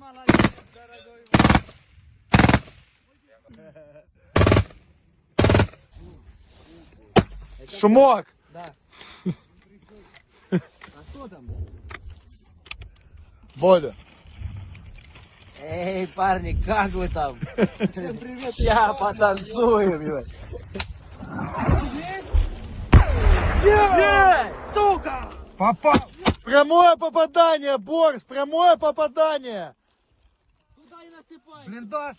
молодец, дорогой. Шумок! Да. А кто там? Боля. Эй, парни, как вы там? Привет. Ща потанцуем, ебать. Сука! Попал! Прямое попадание, Борис! Прямое попадание! И насыпай. Блиндаж.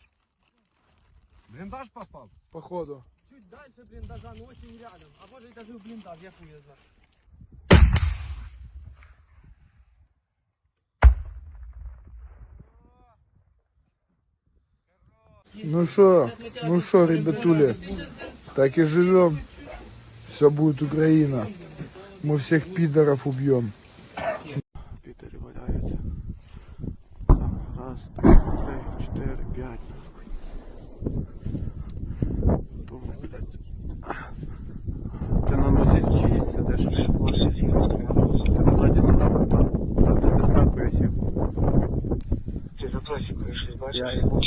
Блиндаж попал. Походу. Чуть дальше блиндажа, но очень рядом. А может и даже в блиндаж, я хуй его знаю. Ну что, ну что, ребятули, так и живем. Все будет Украина. Мы всех пидоров убьем. Раз, два, три, четыре, пять. Ти на нозі чиїсь сидиш. Тебе ззаді не треба там, там де ти сакою сів. Ти за просікою щось бачиш? Я його.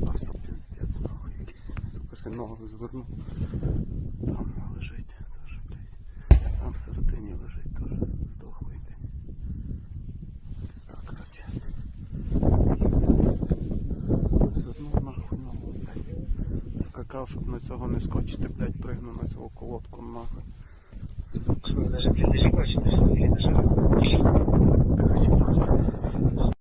Просто нахуй якийсь. Сука, ще ногу звернув. Там лежить теж, блядь. Там всередині лежить теж здохлий, блядь. Пизда, короче. Звернув нахуй на блядь. Скакав, щоб на цього не скочити, блядь, пригнув на цього колодку нахуй. Сука.